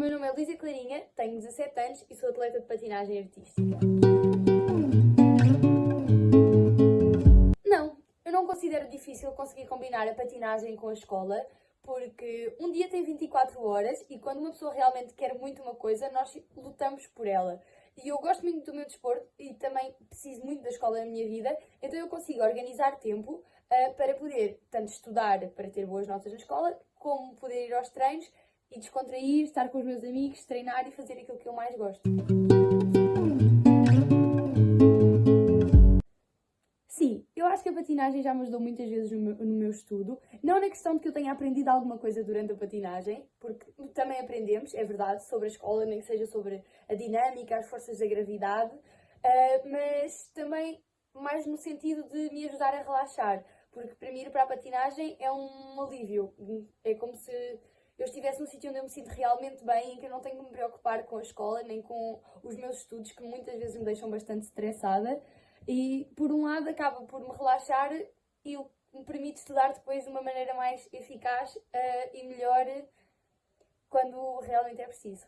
meu nome é Lísia Clarinha, tenho 17 anos e sou atleta de patinagem artística. Não, eu não considero difícil conseguir combinar a patinagem com a escola, porque um dia tem 24 horas e quando uma pessoa realmente quer muito uma coisa, nós lutamos por ela. E eu gosto muito do meu desporto e também preciso muito da escola na minha vida, então eu consigo organizar tempo uh, para poder tanto estudar para ter boas notas na escola, como poder ir aos treinos e descontrair, estar com os meus amigos, treinar e fazer aquilo que eu mais gosto. Sim, eu acho que a patinagem já me ajudou muitas vezes no meu, no meu, estudo. Não na questão de que eu tenha aprendido alguma coisa durante a patinagem, porque também aprendemos, é verdade, sobre a escola, nem que seja sobre a dinâmica, as forças da gravidade, uh, mas também mais no sentido de me ajudar a relaxar, porque para mim ir para a patinagem é um alívio. É como se eu estivesse num sítio onde eu me sinto realmente bem, em que eu não tenho que me preocupar com a escola, nem com os meus estudos, que muitas vezes me deixam bastante estressada. E, por um lado, acaba por me relaxar e me permite estudar depois de uma maneira mais eficaz uh, e melhor quando realmente é preciso.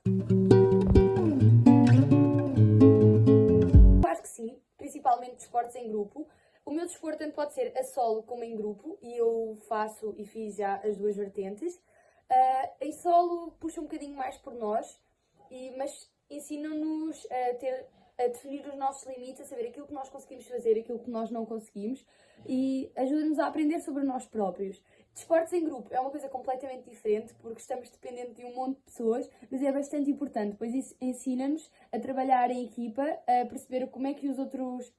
Acho que sim, principalmente desportos em grupo. O meu desporto tanto pode ser a solo como em grupo e eu faço e fiz já as duas vertentes. Uh, em solo puxa um bocadinho mais por nós, e, mas ensina-nos a, ter, a definir os nossos limites, a saber aquilo que nós conseguimos fazer, aquilo que nós não conseguimos e ajuda-nos a aprender sobre nós próprios. Desportos em grupo é uma coisa completamente diferente porque estamos dependentes de um monte de pessoas, mas é bastante importante, pois isso ensina-nos a trabalhar em equipa, a perceber como é que os outros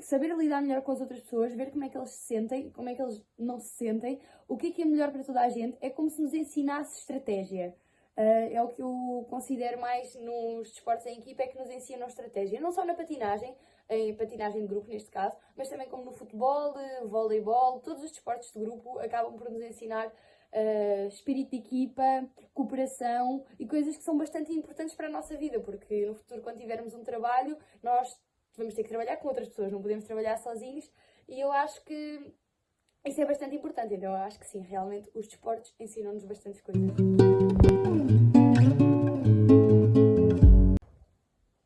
saber lidar melhor com as outras pessoas, ver como é que eles se sentem, como é que eles não se sentem, o que é que é melhor para toda a gente, é como se nos ensinasse estratégia. Uh, é o que eu considero mais nos desportos em equipa, é que nos ensinam estratégia. Não só na patinagem, em patinagem de grupo neste caso, mas também como no futebol, voleibol, todos os desportos de grupo acabam por nos ensinar uh, espírito de equipa, cooperação e coisas que são bastante importantes para a nossa vida, porque no futuro, quando tivermos um trabalho, nós vamos ter que trabalhar com outras pessoas, não podemos trabalhar sozinhos e eu acho que isso é bastante importante. Então, eu acho que sim, realmente os desportos ensinam-nos bastantes coisas.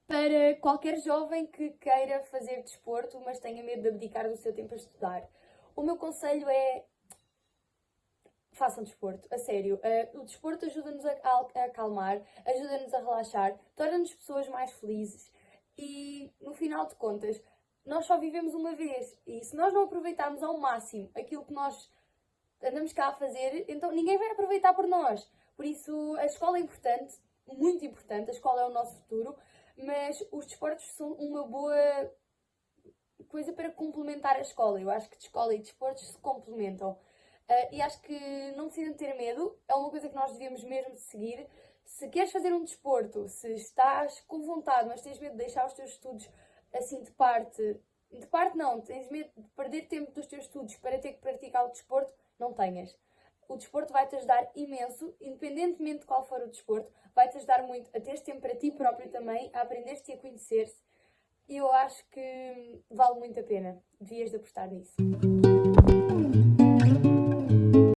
Para qualquer jovem que queira fazer desporto, mas tenha medo de abdicar do seu tempo a estudar, o meu conselho é façam desporto, a sério. Uh, o desporto ajuda-nos a, a acalmar, ajuda-nos a relaxar, torna-nos pessoas mais felizes e, no final de contas, nós só vivemos uma vez. E se nós não aproveitarmos ao máximo aquilo que nós andamos cá a fazer, então ninguém vai aproveitar por nós. Por isso, a escola é importante, muito importante, a escola é o nosso futuro, mas os desportos são uma boa coisa para complementar a escola. Eu acho que escola e desportos se complementam. Uh, e acho que não precisam ter medo, é uma coisa que nós devemos mesmo seguir. Se queres fazer um desporto, se estás com vontade, mas tens medo de deixar os teus estudos assim de parte, de parte não, tens medo de perder tempo dos teus estudos para ter que praticar o desporto, não tenhas. O desporto vai-te ajudar imenso, independentemente de qual for o desporto, vai-te ajudar muito a teres tempo para ti próprio também, a aprender-te e a conhecer-se. E eu acho que vale muito a pena. Devias de apostar nisso.